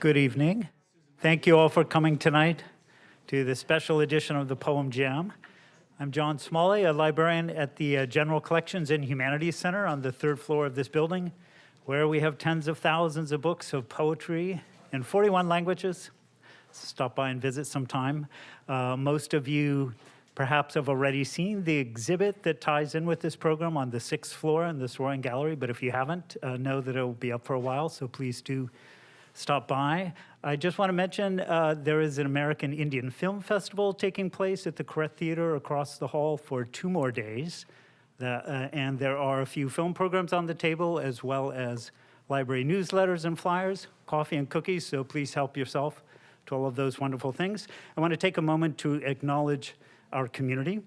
Good evening. Thank you all for coming tonight to the special edition of the Poem Jam. I'm John Smalley, a librarian at the uh, General Collections and Humanities Center on the third floor of this building, where we have tens of thousands of books of poetry in 41 languages. Stop by and visit sometime. Uh, most of you perhaps have already seen the exhibit that ties in with this program on the sixth floor in the Soaring Gallery, but if you haven't, uh, know that it will be up for a while, so please do stop by. I just want to mention uh, there is an American Indian Film Festival taking place at the Koret Theater across the hall for two more days. The, uh, and there are a few film programs on the table as well as library newsletters and flyers, coffee and cookies, so please help yourself to all of those wonderful things. I want to take a moment to acknowledge our community.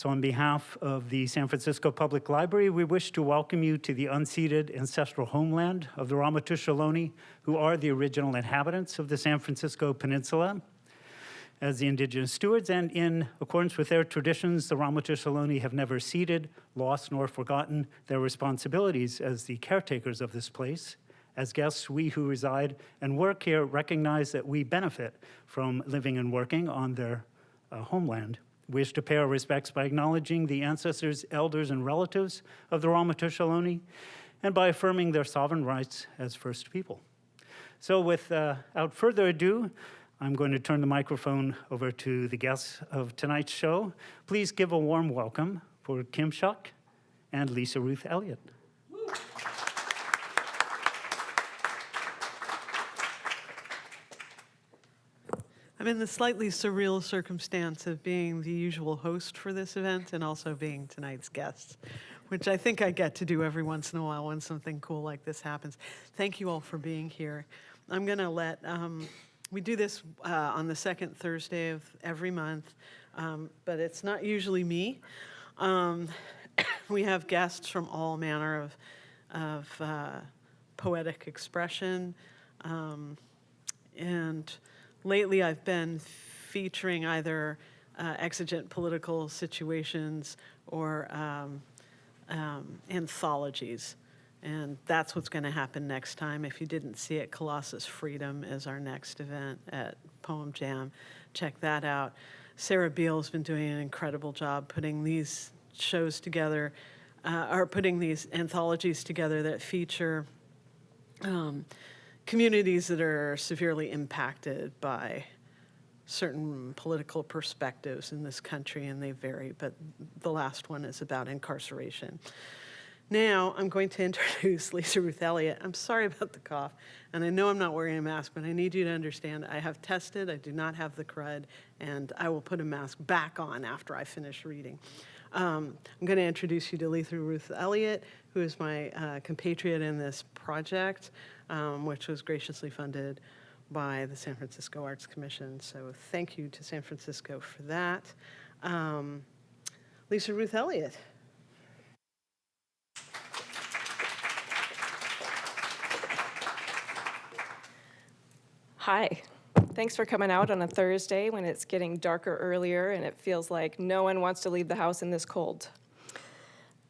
So on behalf of the San Francisco Public Library, we wish to welcome you to the unceded ancestral homeland of the Ramaytush Ohlone, who are the original inhabitants of the San Francisco Peninsula. As the indigenous stewards and in accordance with their traditions, the Ramaytush Ohlone have never ceded, lost, nor forgotten their responsibilities as the caretakers of this place. As guests, we who reside and work here recognize that we benefit from living and working on their uh, homeland wish to pay our respects by acknowledging the ancestors, elders, and relatives of the Ramaytush Ohlone, and by affirming their sovereign rights as First People. So without uh, further ado, I'm going to turn the microphone over to the guests of tonight's show. Please give a warm welcome for Kim Shuck and Lisa Ruth Elliott. I'm in the slightly surreal circumstance of being the usual host for this event and also being tonight's guest, which I think I get to do every once in a while when something cool like this happens. Thank you all for being here. I'm going to let, um, we do this uh, on the second Thursday of every month, um, but it's not usually me. Um, we have guests from all manner of, of uh, poetic expression um, and lately I've been featuring either uh, exigent political situations or um, um, anthologies. And that's what's going to happen next time. If you didn't see it, Colossus Freedom is our next event at Poem Jam. Check that out. Sarah Beal's been doing an incredible job putting these shows together, uh, or putting these anthologies together that feature um, communities that are severely impacted by certain political perspectives in this country, and they vary, but the last one is about incarceration. Now, I'm going to introduce Lisa Ruth Elliott. I'm sorry about the cough, and I know I'm not wearing a mask, but I need you to understand I have tested, I do not have the crud, and I will put a mask back on after I finish reading. Um, I'm going to introduce you to Lisa Ruth Elliott, who is my uh, compatriot in this project um, which was graciously funded by the San Francisco Arts Commission. So thank you to San Francisco for that. Um, Lisa Ruth Elliott. Hi. Thanks for coming out on a Thursday when it's getting darker earlier and it feels like no one wants to leave the house in this cold.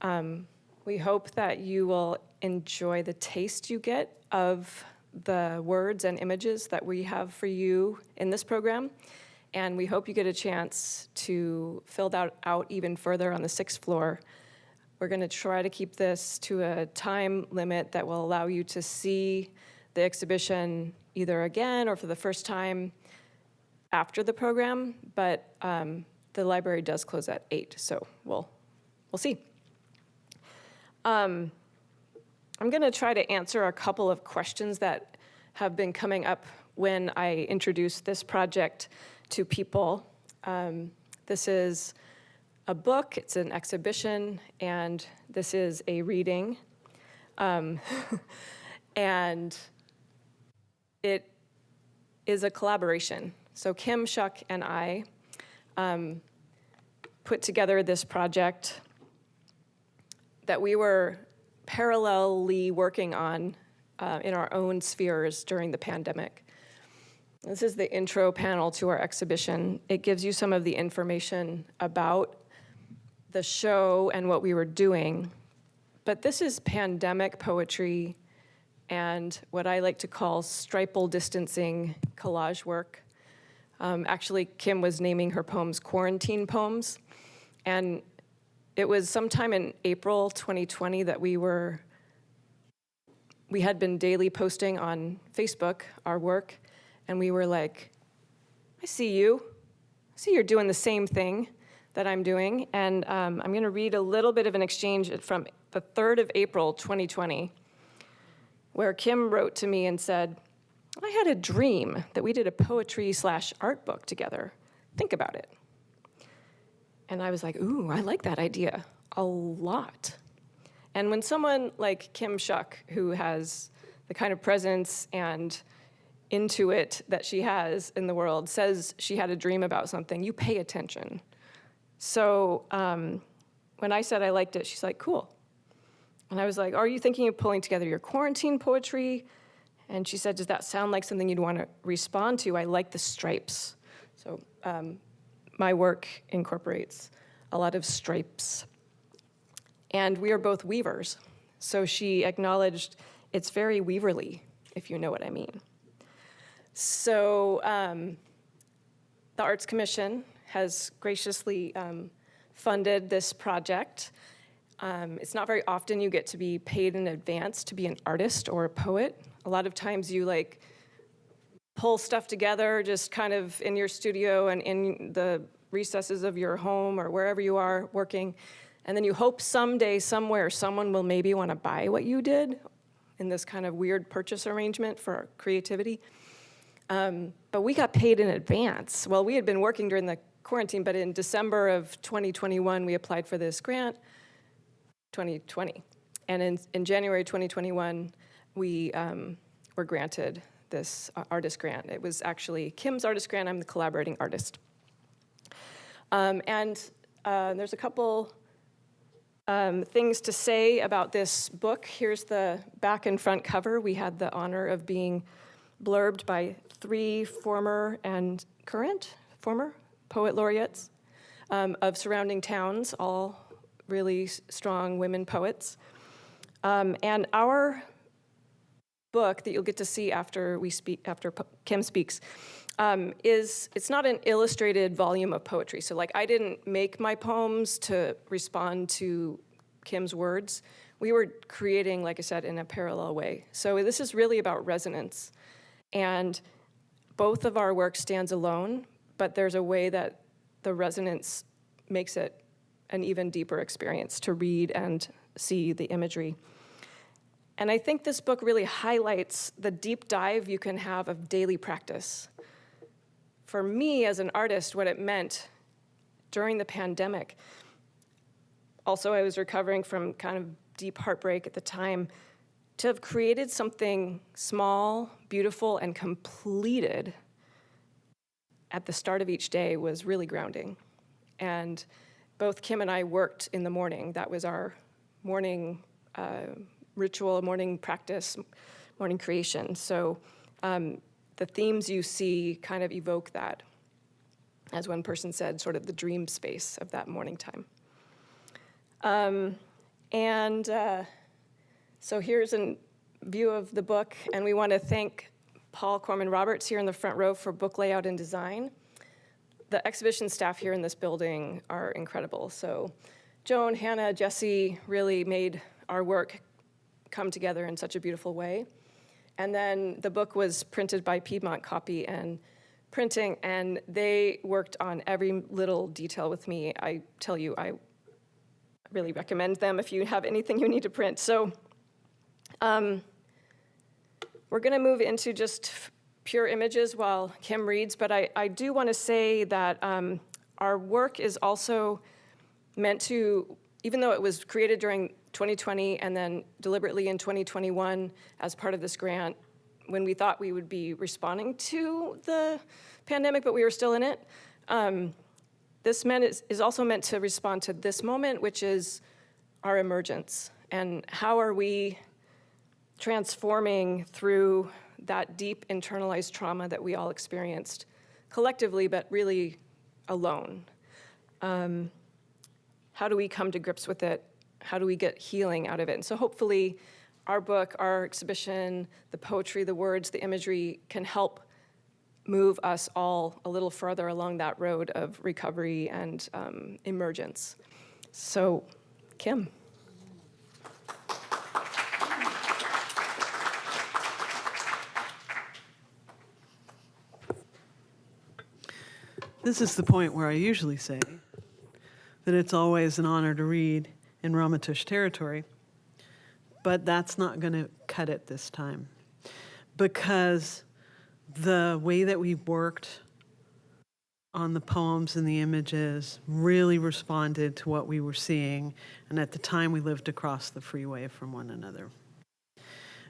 Um, we hope that you will enjoy the taste you get of the words and images that we have for you in this program. And we hope you get a chance to fill that out even further on the sixth floor. We're gonna try to keep this to a time limit that will allow you to see the exhibition either again or for the first time after the program, but um, the library does close at eight, so we'll, we'll see. Um, I'm going to try to answer a couple of questions that have been coming up when I introduce this project to people. Um, this is a book, it's an exhibition, and this is a reading. Um, and it is a collaboration. So Kim Shuck and I um, put together this project that we were parallelly working on uh, in our own spheres during the pandemic. This is the intro panel to our exhibition. It gives you some of the information about the show and what we were doing. But this is pandemic poetry and what I like to call stripal distancing collage work. Um, actually, Kim was naming her poems quarantine poems. And it was sometime in April 2020 that we were, we had been daily posting on Facebook our work, and we were like, I see you. I see you're doing the same thing that I'm doing. And um, I'm going to read a little bit of an exchange from the 3rd of April 2020, where Kim wrote to me and said, I had a dream that we did a poetry slash art book together. Think about it. And I was like, ooh, I like that idea a lot. And when someone like Kim Shuck, who has the kind of presence and intuit that she has in the world, says she had a dream about something, you pay attention. So um, when I said I liked it, she's like, cool. And I was like, are you thinking of pulling together your quarantine poetry? And she said, does that sound like something you'd want to respond to? I like the stripes. So um, my work incorporates a lot of stripes. And we are both weavers. So she acknowledged it's very weaverly, if you know what I mean. So um, the Arts Commission has graciously um, funded this project. Um, it's not very often you get to be paid in advance to be an artist or a poet. A lot of times you like pull stuff together just kind of in your studio and in the recesses of your home or wherever you are working. And then you hope someday, somewhere, someone will maybe want to buy what you did in this kind of weird purchase arrangement for creativity. Um, but we got paid in advance. Well, we had been working during the quarantine, but in December of 2021, we applied for this grant, 2020. And in, in January 2021, we um, were granted this uh, artist grant. It was actually Kim's artist grant. I'm the collaborating artist. Um, and uh, there's a couple um, things to say about this book. Here's the back and front cover. We had the honor of being blurbed by three former and current, former poet laureates um, of surrounding towns, all really strong women poets. Um, and our book that you'll get to see after we speak, after Kim speaks, um, is, it's not an illustrated volume of poetry. So like I didn't make my poems to respond to Kim's words. We were creating, like I said, in a parallel way. So this is really about resonance. And both of our work stands alone, but there's a way that the resonance makes it an even deeper experience to read and see the imagery. And I think this book really highlights the deep dive you can have of daily practice for me as an artist, what it meant during the pandemic. Also, I was recovering from kind of deep heartbreak at the time. To have created something small, beautiful, and completed at the start of each day was really grounding. And both Kim and I worked in the morning. That was our morning uh, ritual, morning practice, morning creation. So um, the themes you see kind of evoke that, as one person said, sort of the dream space of that morning time. Um, and uh, so here's a view of the book, and we want to thank Paul Corman Roberts here in the front row for book layout and design. The exhibition staff here in this building are incredible. So Joan, Hannah, Jesse really made our work come together in such a beautiful way. And then the book was printed by Piedmont Copy and Printing, and they worked on every little detail with me. I tell you, I really recommend them if you have anything you need to print. So um, we're going to move into just pure images while Kim reads, but I, I do want to say that um, our work is also meant to, even though it was created during 2020 and then deliberately in 2021 as part of this grant when we thought we would be responding to the pandemic, but we were still in it. Um, this meant is, is also meant to respond to this moment, which is our emergence. And how are we transforming through that deep internalized trauma that we all experienced collectively, but really alone? Um, how do we come to grips with it how do we get healing out of it? And so hopefully our book, our exhibition, the poetry, the words, the imagery can help move us all a little further along that road of recovery and um, emergence. So, Kim. This is the point where I usually say that it's always an honor to read in Ramaytush territory, but that's not going to cut it this time because the way that we worked on the poems and the images really responded to what we were seeing, and at the time we lived across the freeway from one another.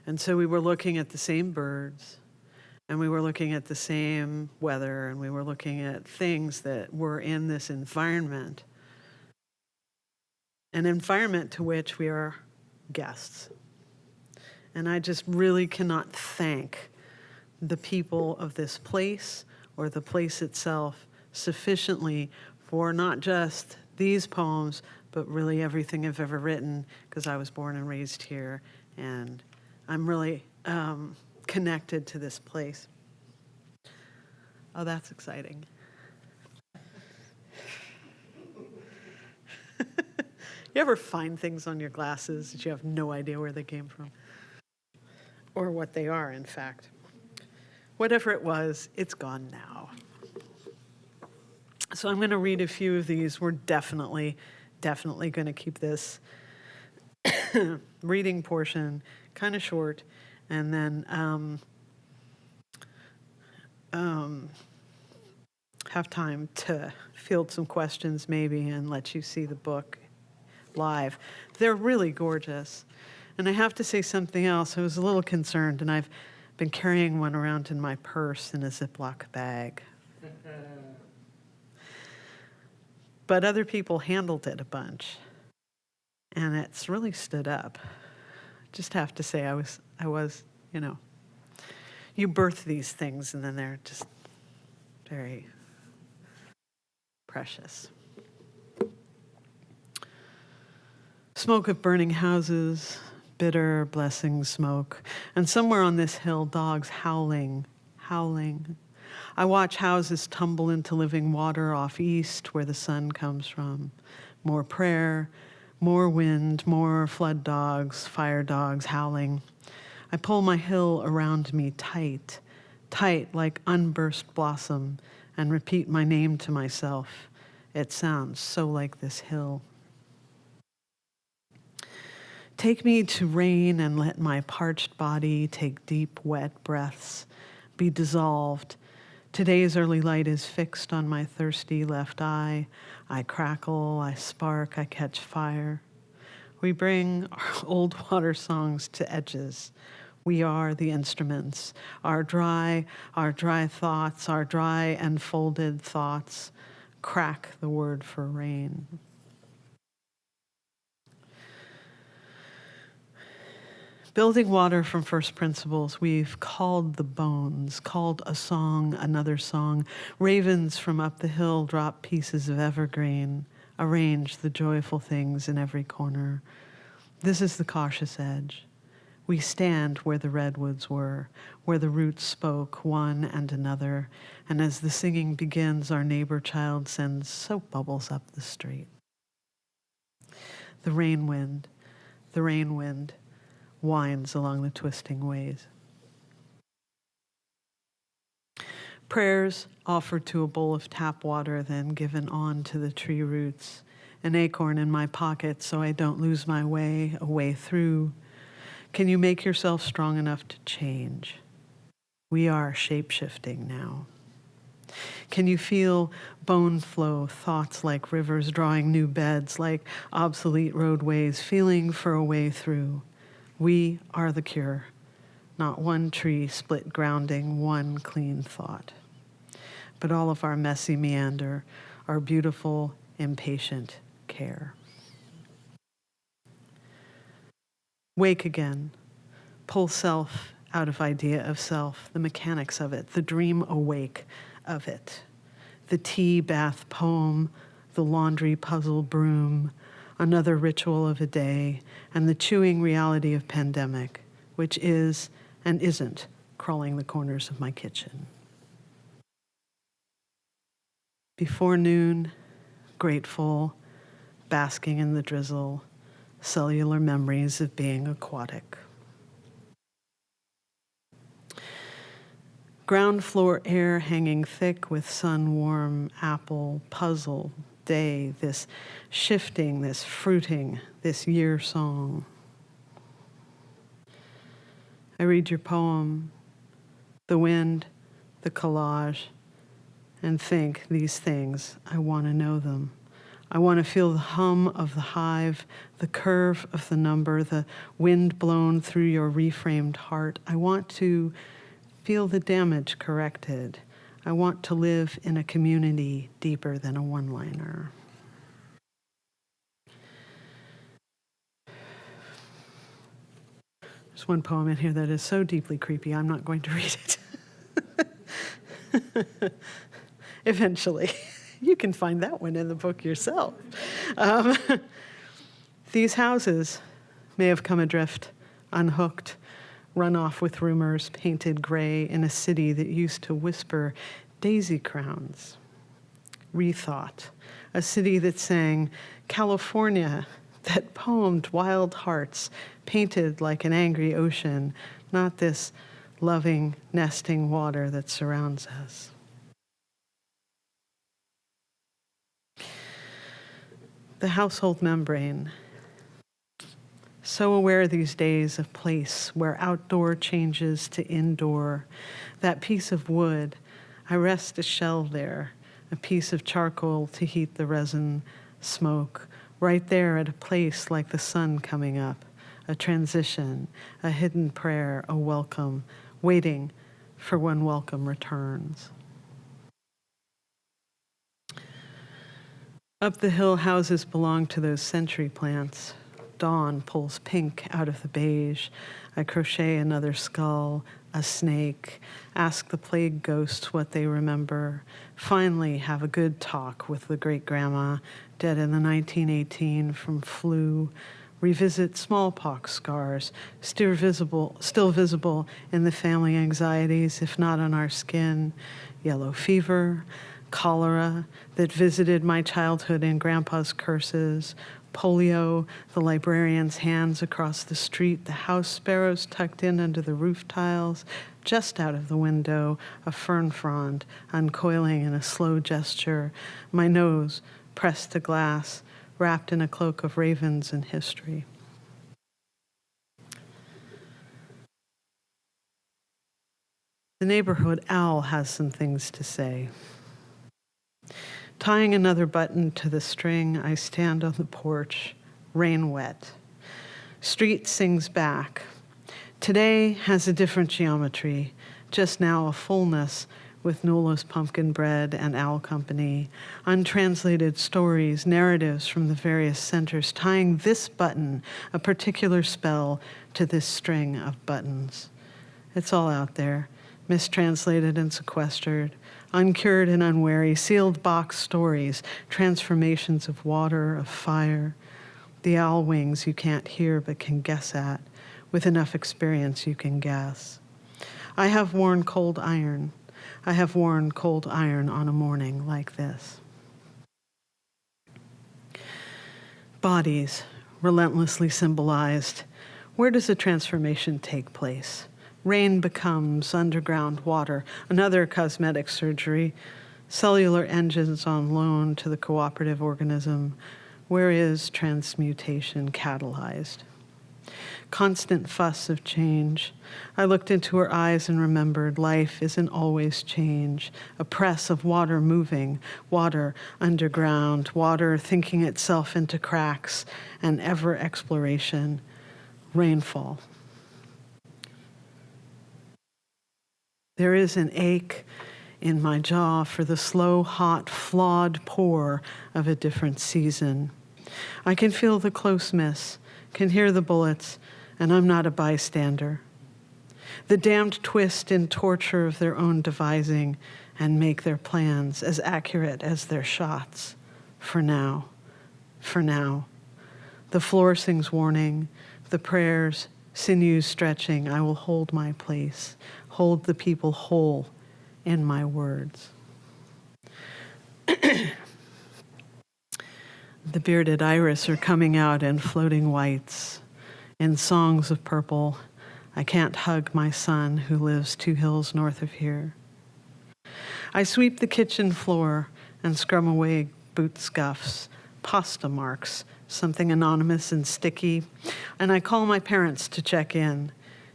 And so we were looking at the same birds, and we were looking at the same weather and we were looking at things that were in this environment an environment to which we are guests and i just really cannot thank the people of this place or the place itself sufficiently for not just these poems but really everything i've ever written because i was born and raised here and i'm really um, connected to this place. Oh, that's exciting. you ever find things on your glasses that you have no idea where they came from? Or what they are, in fact. Whatever it was, it's gone now. So I'm going to read a few of these. We're definitely, definitely going to keep this reading portion kind of short and then um, um, have time to field some questions maybe and let you see the book live. They're really gorgeous. And I have to say something else. I was a little concerned, and I've been carrying one around in my purse in a Ziploc bag. but other people handled it a bunch, and it's really stood up. Just have to say, I was I was, you know, you birth these things and then they're just very precious. Smoke of burning houses, bitter blessing smoke, and somewhere on this hill, dogs howling, howling. I watch houses tumble into living water off east where the sun comes from. More prayer, more wind, more flood dogs, fire dogs howling. I pull my hill around me tight, tight like unburst blossom, and repeat my name to myself. It sounds so like this hill. Take me to rain and let my parched body take deep, wet breaths, be dissolved. Today's early light is fixed on my thirsty left eye. I crackle, I spark, I catch fire. We bring our old water songs to edges. We are the instruments. Our dry, our dry thoughts, our dry and folded thoughts crack the word for rain. Building water from first principles, we've called the bones, called a song another song. Ravens from up the hill drop pieces of evergreen, arrange the joyful things in every corner. This is the cautious edge. We stand where the redwoods were, where the roots spoke one and another, and as the singing begins, our neighbor child sends soap bubbles up the street. The rain wind, the rain wind winds along the twisting ways. Prayers offered to a bowl of tap water, then given on to the tree roots. An acorn in my pocket so I don't lose my way, a way through. Can you make yourself strong enough to change? We are shape shifting now. Can you feel bone flow, thoughts like rivers drawing new beds, like obsolete roadways, feeling for a way through? We are the cure, not one tree split grounding, one clean thought. But all of our messy meander, our beautiful, impatient care. Wake again. Pull self out of idea of self, the mechanics of it, the dream awake of it. The tea bath poem, the laundry puzzle broom, another ritual of a day, and the chewing reality of pandemic, which is and isn't crawling the corners of my kitchen. Before noon, grateful, basking in the drizzle, cellular memories of being aquatic. Ground floor air hanging thick with sun warm apple puzzle day, this shifting, this fruiting, this year song. I read your poem, the wind, the collage, and think these things. I want to know them. I want to feel the hum of the hive, the curve of the number, the wind blown through your reframed heart. I want to feel the damage corrected. I want to live in a community deeper than a one liner. There's one poem in here that is so deeply creepy, I'm not going to read it. Eventually. You can find that one in the book yourself. Um, these houses may have come adrift, unhooked, run off with rumors, painted gray in a city that used to whisper daisy crowns. Rethought, a city that sang California, that poemed wild hearts, painted like an angry ocean, not this loving, nesting water that surrounds us. The household membrane. So aware these days of place where outdoor changes to indoor. That piece of wood, I rest a shell there, a piece of charcoal to heat the resin smoke, right there at a place like the sun coming up, a transition, a hidden prayer, a welcome, waiting for when welcome returns. Up the hill, houses belong to those century plants. Dawn pulls pink out of the beige. I crochet another skull, a snake, ask the plague ghosts what they remember. Finally, have a good talk with the great grandma, dead in the 1918 from flu. Revisit smallpox scars, still visible, still visible in the family anxieties, if not on our skin. Yellow fever, cholera that visited my childhood in grandpa's curses, polio, the librarian's hands across the street, the house sparrows tucked in under the roof tiles, just out of the window, a fern frond uncoiling in a slow gesture, my nose pressed to glass, wrapped in a cloak of ravens and history. The neighborhood owl has some things to say. Tying another button to the string, I stand on the porch, rain wet. Street sings back. Today has a different geometry, just now a fullness with Nola's pumpkin bread and owl company, untranslated stories, narratives from the various centers, tying this button, a particular spell, to this string of buttons. It's all out there, mistranslated and sequestered, uncured and unwary, sealed box stories, transformations of water, of fire, the owl wings you can't hear but can guess at. With enough experience, you can guess. I have worn cold iron. I have worn cold iron on a morning like this. Bodies, relentlessly symbolized. Where does a transformation take place? Rain becomes underground water, another cosmetic surgery, cellular engines on loan to the cooperative organism. Where is transmutation catalyzed? Constant fuss of change. I looked into her eyes and remembered life isn't always change. A press of water moving, water underground, water thinking itself into cracks, and ever exploration. Rainfall. There is an ache in my jaw for the slow, hot, flawed pour of a different season. I can feel the close miss, can hear the bullets, and I'm not a bystander. The damned twist in torture of their own devising and make their plans as accurate as their shots. For now, for now. The floor sings warning, the prayers, sinews stretching. I will hold my place, hold the people whole in my words. the bearded iris are coming out in floating whites, in songs of purple. I can't hug my son who lives two hills north of here. I sweep the kitchen floor and scrum away boot scuffs, pasta marks, something anonymous and sticky, and I call my parents to check in.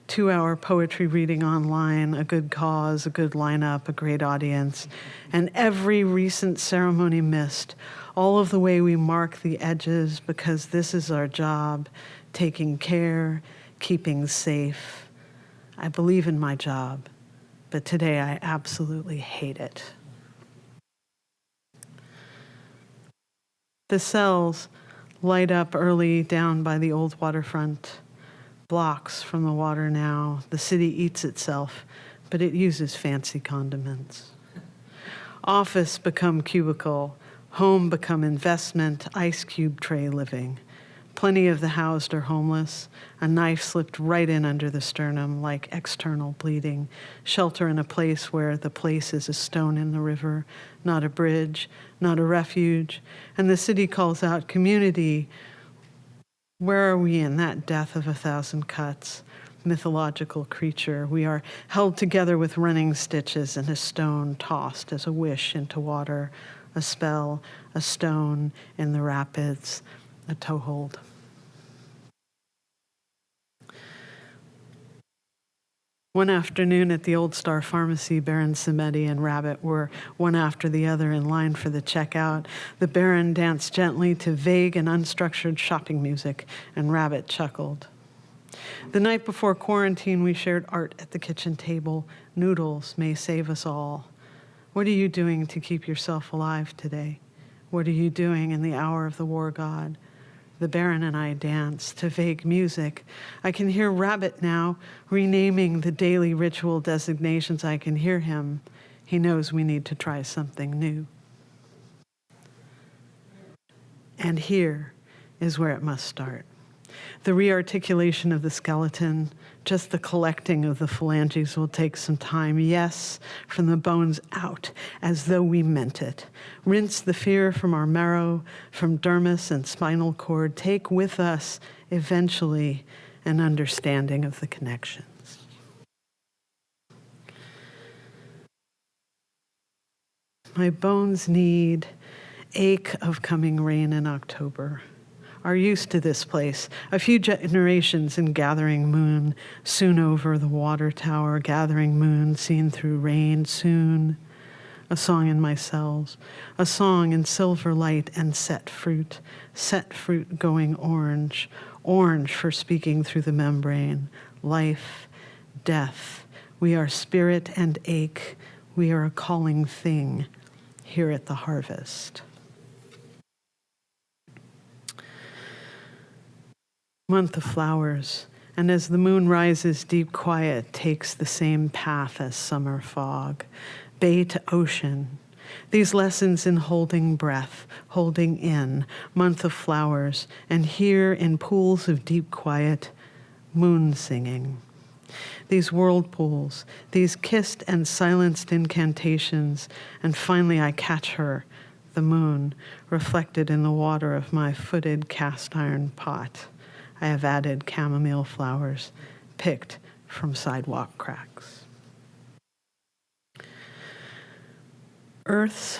Two hour poetry reading online, a good cause, a good lineup, a great audience, and every recent ceremony missed. All of the way we mark the edges because this is our job taking care, keeping safe. I believe in my job, but today I absolutely hate it. The cells light up early down by the old waterfront, blocks from the water now. The city eats itself, but it uses fancy condiments. Office become cubicle, home become investment, ice cube tray living. Plenty of the housed are homeless. A knife slipped right in under the sternum, like external bleeding. Shelter in a place where the place is a stone in the river, not a bridge, not a refuge. And the city calls out, Community, where are we in that death of a thousand cuts? Mythological creature. We are held together with running stitches and a stone tossed as a wish into water, a spell, a stone in the rapids a toehold. One afternoon at the Old Star Pharmacy, Baron Samedi and Rabbit were one after the other in line for the checkout. The Baron danced gently to vague and unstructured shopping music, and Rabbit chuckled. The night before quarantine, we shared art at the kitchen table. Noodles may save us all. What are you doing to keep yourself alive today? What are you doing in the hour of the war god? The Baron and I dance to vague music. I can hear Rabbit now renaming the daily ritual designations. I can hear him. He knows we need to try something new. And here is where it must start. The rearticulation of the skeleton, just the collecting of the phalanges will take some time. Yes, from the bones out, as though we meant it. Rinse the fear from our marrow, from dermis and spinal cord. Take with us, eventually, an understanding of the connections. My bones need ache of coming rain in October are used to this place. A few generations in Gathering Moon, soon over the water tower, Gathering Moon seen through rain, soon. A song in my cells, a song in silver light and set fruit, set fruit going orange, orange for speaking through the membrane, life, death. We are spirit and ache. We are a calling thing here at the harvest. Month of flowers, and as the moon rises, deep quiet takes the same path as summer fog, bay to ocean. These lessons in holding breath, holding in, month of flowers, and here in pools of deep quiet, moon singing. These whirlpools, these kissed and silenced incantations, and finally I catch her, the moon, reflected in the water of my footed cast iron pot. I have added chamomile flowers picked from sidewalk cracks. Earth's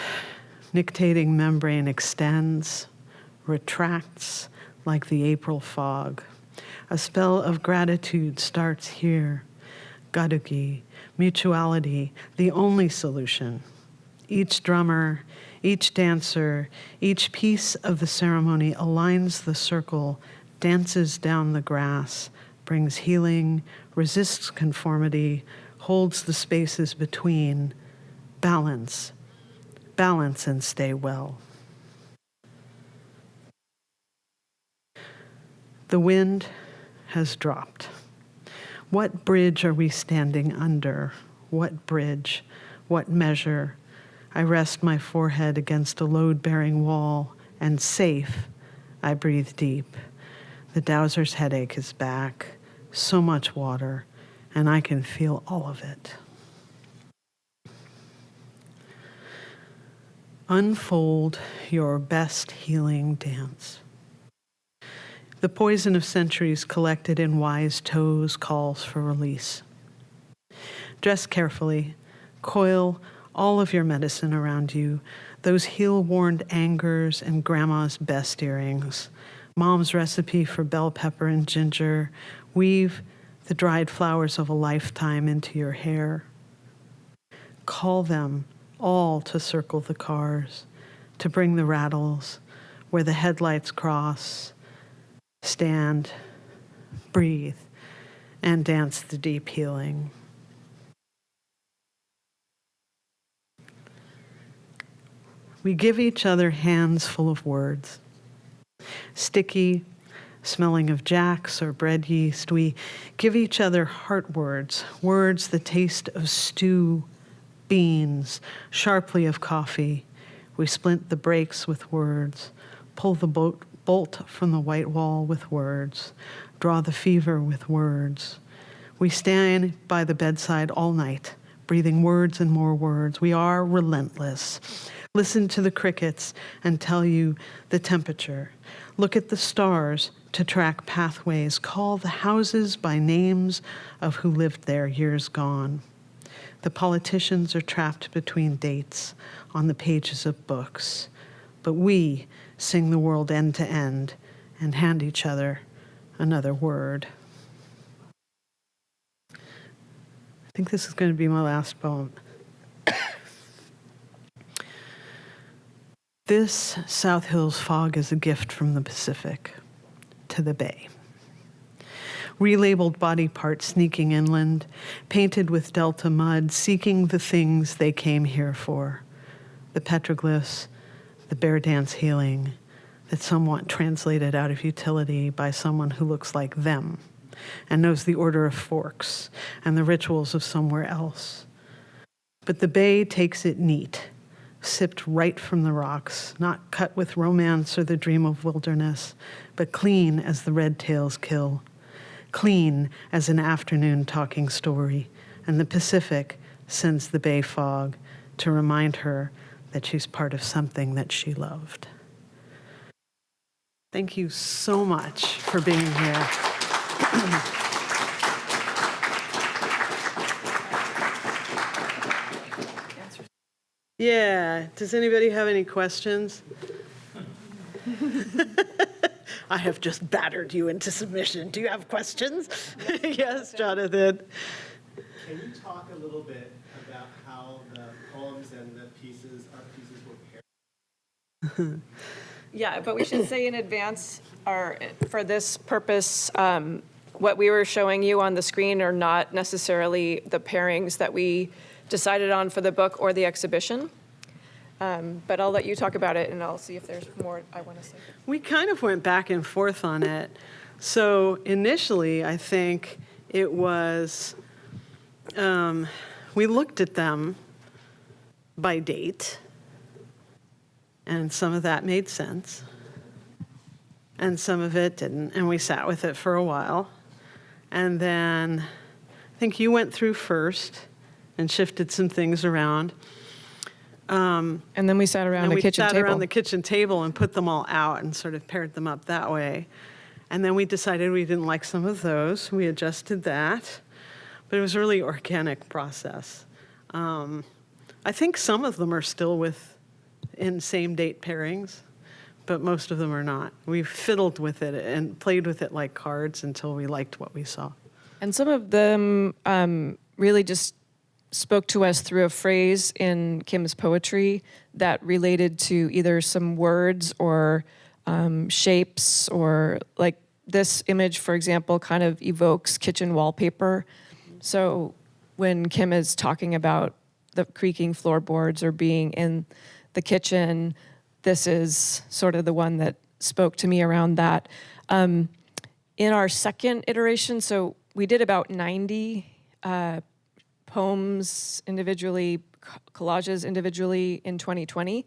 nictating membrane extends, retracts like the April fog. A spell of gratitude starts here. Gadugi, mutuality, the only solution. Each drummer, each dancer, each piece of the ceremony aligns the circle dances down the grass, brings healing, resists conformity, holds the spaces between, balance, balance and stay well. The wind has dropped. What bridge are we standing under? What bridge? What measure? I rest my forehead against a load bearing wall, and safe, I breathe deep. The dowser's headache is back. So much water, and I can feel all of it. Unfold your best healing dance. The poison of centuries collected in wise toes calls for release. Dress carefully, coil all of your medicine around you, those heel worn angers and grandma's best earrings, mom's recipe for bell pepper and ginger. Weave the dried flowers of a lifetime into your hair. Call them all to circle the cars, to bring the rattles where the headlights cross, stand, breathe, and dance the deep healing. We give each other hands full of words. Sticky, smelling of jacks or bread yeast, we give each other heart words, words the taste of stew, beans, sharply of coffee. We splint the brakes with words, pull the boat, bolt from the white wall with words, draw the fever with words. We stand by the bedside all night, breathing words and more words. We are relentless. Listen to the crickets and tell you the temperature. Look at the stars to track pathways. Call the houses by names of who lived there years gone. The politicians are trapped between dates on the pages of books. But we sing the world end to end and hand each other another word. I think this is going to be my last poem. This South Hills fog is a gift from the Pacific to the Bay. Relabeled body parts sneaking inland, painted with delta mud, seeking the things they came here for the petroglyphs, the bear dance healing, that somewhat translated out of utility by someone who looks like them and knows the order of forks and the rituals of somewhere else. But the bay takes it neat sipped right from the rocks, not cut with romance or the dream of wilderness, but clean as the red tails kill, clean as an afternoon talking story, and the Pacific sends the bay fog to remind her that she's part of something that she loved. Thank you so much for being here. Yeah, does anybody have any questions? I have just battered you into submission. Do you have questions? Yes, Jonathan. Can you talk a little bit about how the poems and the pieces, art pieces were paired? Yeah, but we should say in advance, our, for this purpose, um, what we were showing you on the screen are not necessarily the pairings that we decided on for the book or the exhibition. Um, But I'll let you talk about it, and I'll see if there's more I want to say. We kind of went back and forth on it. So initially, I think it was, um, we looked at them by date, and some of that made sense, and some of it didn't, and we sat with it for a while. And then I think you went through first and shifted some things around. And then we sat around And a we kitchen sat table. around the kitchen table and put them all out and sort of paired them up that way. And then we decided we didn't like some of those. We adjusted that. But it was a really organic process. Um, I think some of them are still with in same date pairings, but most of them are not. We fiddled with it and played with it like cards until we liked what we saw. And some of them um, really just spoke to us through a phrase in Kim's poetry that related to either some words or um, shapes, or like this image, for example, kind of evokes kitchen wallpaper. So when Kim is talking about the creaking floorboards or being in the kitchen, this is sort of the one that spoke to me around that. Um, in our second iteration, so we did about 90 uh, poems individually, collages individually in 2020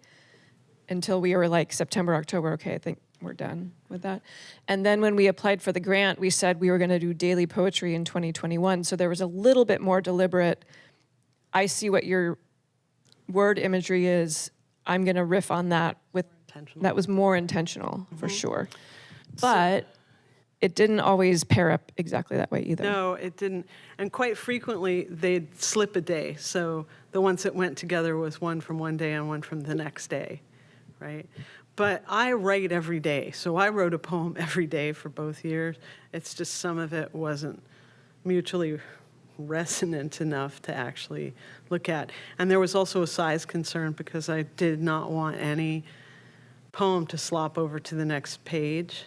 until we were like September, October. Okay, I think we're done with that. And then when we applied for the grant, we said we were going to do daily poetry in 2021. So there was a little bit more deliberate. I see what your word imagery is. I'm going to riff on that with that was more intentional for mm-hmm. sure. But it didn't always pair up exactly that way either. No, it didn't. And quite frequently, they'd slip a day. So the ones that went together was one from one day and one from the next day, right? But I write every day. So I wrote a poem every day for both years. It's just some of it wasn't mutually resonant enough to actually look at. And there was also a size concern because I did not want any poem to slop over to the next page.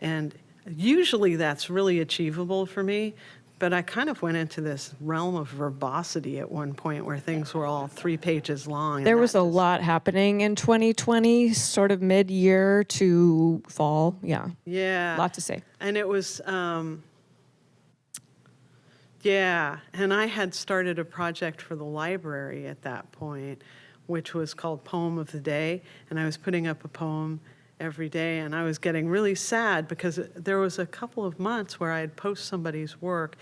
And usually that's really achievable for me, but I kind of went into this realm of verbosity at one point where things were all three pages long. There was a just- lot happening in 2020, sort of mid-year to fall. Yeah, Yeah. a lot to say. And it was, um, yeah, and I had started a project for the library at that point, which was called Poem of the Day, and I was putting up a poem every day, and I was getting really sad because there was a couple of months where I'd post somebody's work,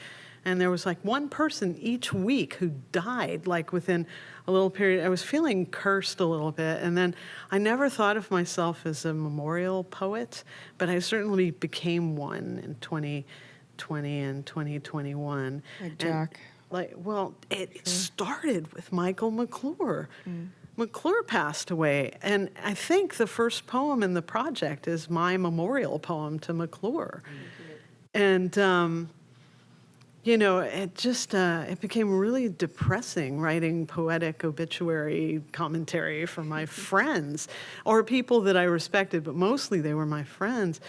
and there was like one person each week who died, like within a little period. I was feeling cursed a little bit, and then I never thought of myself as a memorial poet, but I certainly became one in 2020 and 2021. Like And, Jack. like, well, it started with Michael McClure. Mm. McClure passed away, and I think the first poem in the project is my memorial poem to McClure. And um, you know, it just uh, it became really depressing writing poetic obituary commentary for my friends or people that I respected, but mostly they were my friends.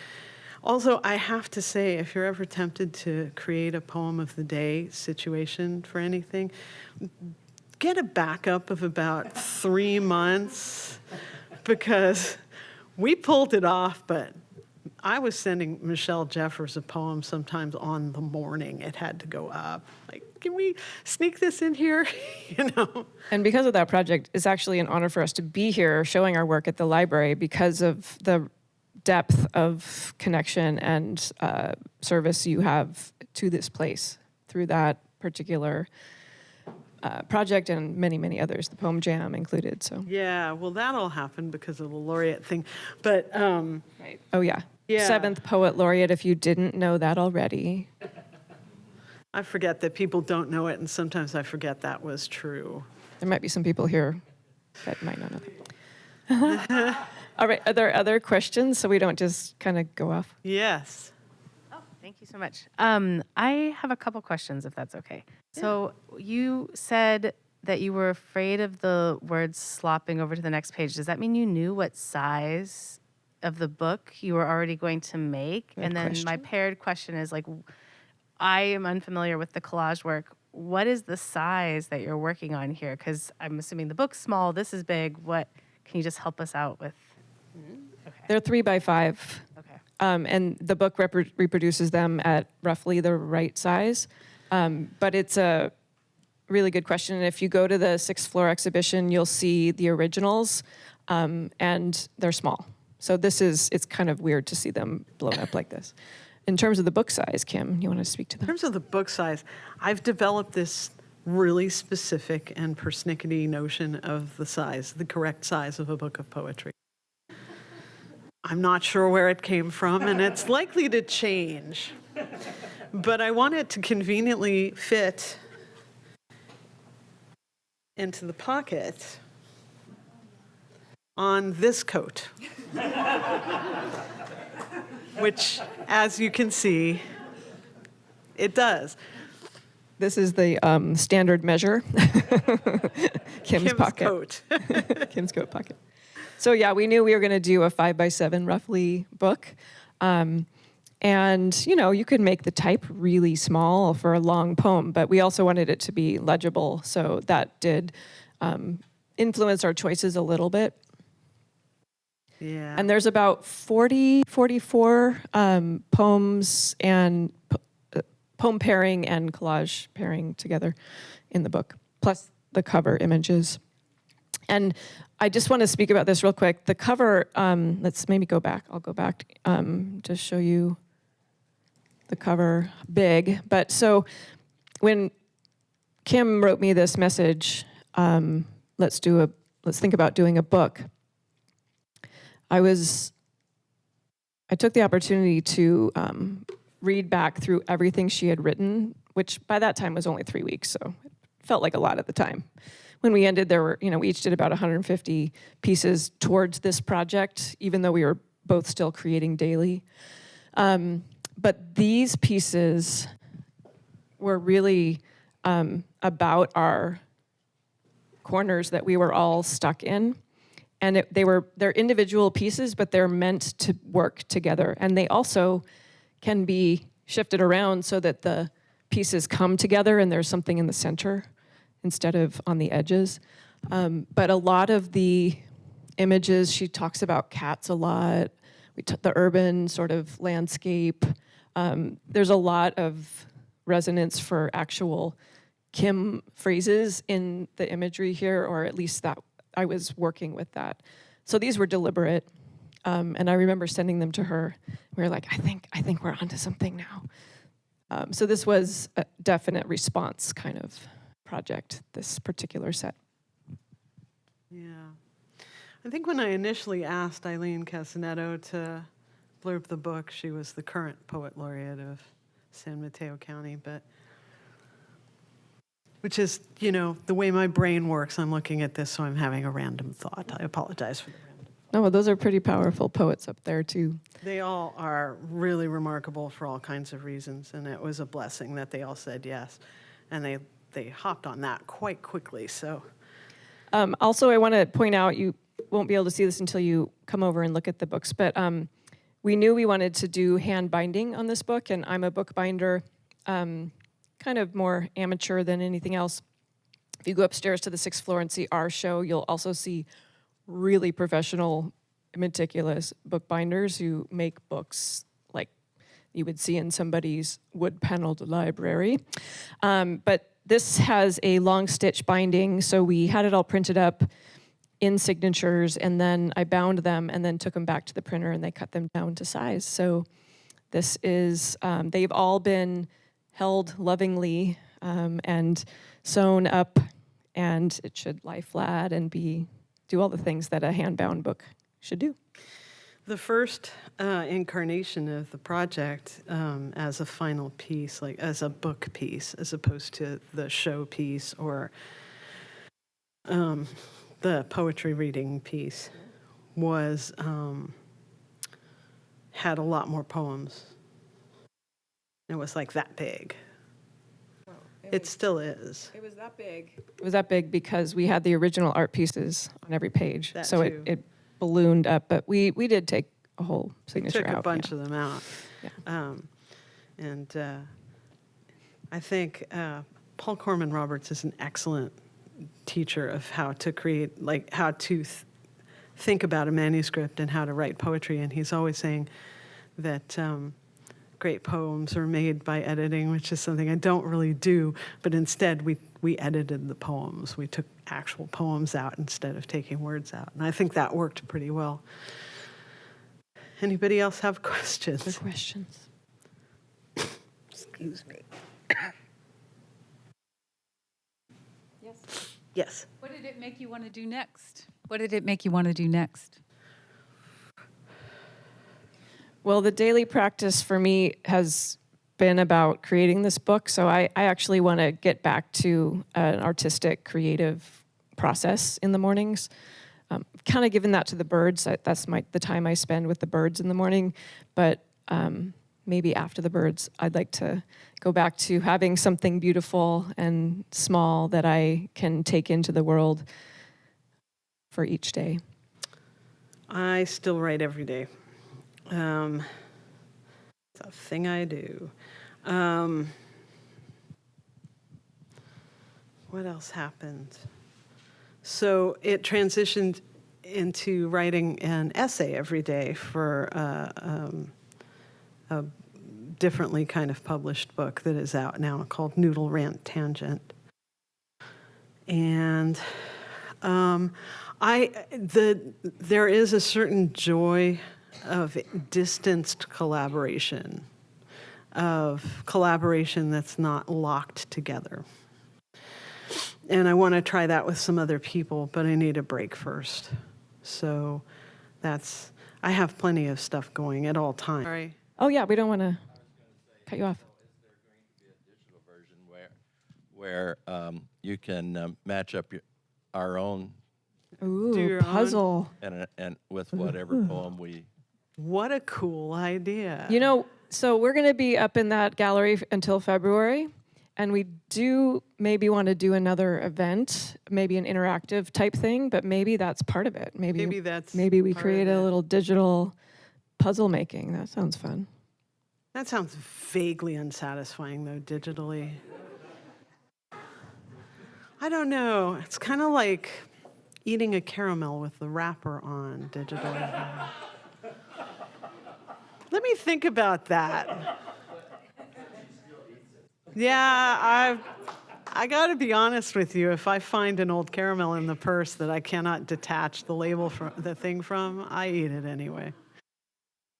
Also, I have to say, if you're ever tempted to create a poem of the day situation for anything, get a backup of about three months because we pulled it off, but I was sending Michelle Jeffers a poem sometimes on the morning it had to go up. Like, can we sneak this in here? you know? And because of that project, it's actually an honor for us to be here showing our work at the library because of the depth of connection and uh, service you have to this place through that particular uh, project and many, many others, the Poem Jam included. So, Yeah, well, that all happened because of the laureate thing. But um, oh yeah, Yeah. seventh poet laureate. If you didn't know that already, I forget that people don't know it, and sometimes I forget that was true. there might be some people here that might not know that. All right, are there other questions so we don't just kind of go off? Yes. Oh, thank you so much. Um, I have a couple questions, if that's okay. So you said that you were afraid of the words slopping over to the next page. Does that mean you knew what size of the book you were already going to make? Good and then my paired question is like, I am unfamiliar with the collage work. What is the size that you're working on here? Because I'm assuming the book's small, this is big. What can you just help us out with? They're three by five. Okay. Um, and the book repro- reproduces them at roughly the right size. Um, but it's a really good question. And if you go to the sixth floor exhibition, you'll see the originals, um, and they're small. So this is, it's kind of weird to see them blown up like this. In terms of the book size, Kim, you want to speak to that? In terms of the book size, I've developed this really specific and persnickety notion of the size, the correct size of a book of poetry. I'm not sure where it came from, and it's likely to change. But I want it to conveniently fit into the pocket on this coat. Which, as you can see, it does. This is the um, standard measure. Kim's, Kim's pocket. coat. Kim's coat pocket. So yeah, we knew we were going to do a five by seven roughly book. Um, and you know, you could make the type really small for a long poem, but we also wanted it to be legible. So that did um, influence our choices a little bit. Yeah. And there's about 40, 44 um, poems and po- uh, poem pairing and collage pairing together in the book, plus the cover images. And I just want to speak about this real quick. The cover, um, let's maybe go back. I'll go back um, to show you the cover big. But so when Kim wrote me this message, um, let's do a, let's think about doing a book. I was, I took the opportunity to um, read back through everything she had written, which by that time was only three weeks, so it felt like a lot at the time. When we ended, there were, you know, we each did about 150 pieces towards this project, even though we were both still creating daily. Um, but these pieces were really um, about our corners that we were all stuck in. And it, they were, they're individual pieces, but they're meant to work together. And they also can be shifted around so that the pieces come together and there's something in the center instead of on the edges. Um, but a lot of the images, she talks about cats a lot, we the urban sort of landscape. Um, there's a lot of resonance for actual Kim phrases in the imagery here, or at least that I was working with that. So these were deliberate. Um, and I remember sending them to her. We were like, I think, I think we're onto something now. Um, so this was a definite response kind of project, this particular set. Yeah. I think when I initially asked Aileen Cassinetto to blurb the book, she was the current poet laureate of San Mateo County, but which is, you know, the way my brain works. I'm looking at this, so I'm having a random thought. I apologize for the random. No, those are pretty powerful poets up there too. They all are really remarkable for all kinds of reasons, and it was a blessing that they all said yes, and they they hopped on that quite quickly. So Um, also, I want to point out you won't be able to see this until you come over and look at the books, but um, we knew we wanted to do hand binding on this book, and I'm a bookbinder, um, kind of more amateur than anything else. If you go upstairs to the sixth floor and see our show, you'll also see really professional, meticulous bookbinders who make books like you would see in somebody's wood paneled library. Um, but this has a long stitch binding, so we had it all printed up in signatures and then I bound them and then took them back to the printer and they cut them down to size. So this is, um, they've all been held lovingly um, and sewn up and it should lie flat and be, do all the things that a hand-bound book should do. The first uh, incarnation of the project um, as a final piece, like as a book piece, as opposed to the show piece or um, the poetry reading piece, was um, had a lot more poems. It was like that big. It still is. It was that big. It was that big because we had the original art pieces on every page. That so too. it, it ballooned up, but we, we did take a whole signature took out. a bunch yeah. of them out. Yeah. Um, and uh, I think uh, Paul Corman Roberts is an excellent teacher of how to create, like how to th- think about a manuscript and how to write poetry. And he's always saying that um, great poems are made by editing, which is something I don't really do. But instead, we we edited the poems. We took actual poems out instead of taking words out, and I think that worked pretty well. Anybody else have Other questions? questions? Excuse me. Yes. What did it make you want to do next? What did it make you want to do next? Well, the daily practice for me has been about creating this book. So I, I actually want to get back to an artistic, creative process in the mornings. Um, kind of given that to the birds. I, that's my the time I spend with the birds in the morning. But um, maybe after the birds, I'd like to go back to having something beautiful and small that I can take into the world for each day. I still write every day. Um, it's a thing I do. Um, what else happened? So it transitioned into writing an essay every day for uh, um, a differently kind of published book that is out now called Noodle Rant Tangent. And Um, I, the, there is a certain joy of distanced collaboration, of collaboration that's not locked together. And I want to try that with some other people, but I need a break first. So that's, I have plenty of stuff going at all times. Sorry. Oh, yeah, we don't want to cut you off. digital version where, where um, you can um, match up your, our own Ooh, your own. puzzle. and, and with whatever poem we What a cool idea. You know, so we're going to be up in that gallery f- until February, and we do maybe want to do another event, maybe an interactive type thing, but maybe that's part of it. Maybe Maybe that's maybe we create a little digital puzzle making. That sounds fun. That sounds vaguely unsatisfying, though, digitally. I don't know. It's kind of like eating a caramel with the wrapper on digitally. Let me think about that. Yeah, I I got to be honest with you. If I find an old caramel in the purse that I cannot detach the label from the thing from, I eat it anyway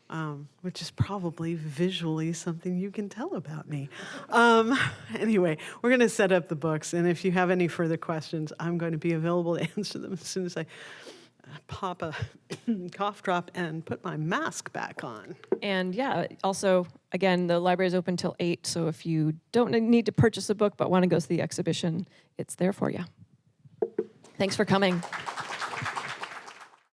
um, which is probably visually something you can tell about me. Um, anyway, we're going to set up the books, and if you have any further questions, I'm going to be available to answer them as soon as I uh, pop a cough drop and put my mask back on. And yeah, also, again, the library is open till 8, so if you don't need to purchase a book but want to go to the exhibition, it's there for you. Thanks for coming.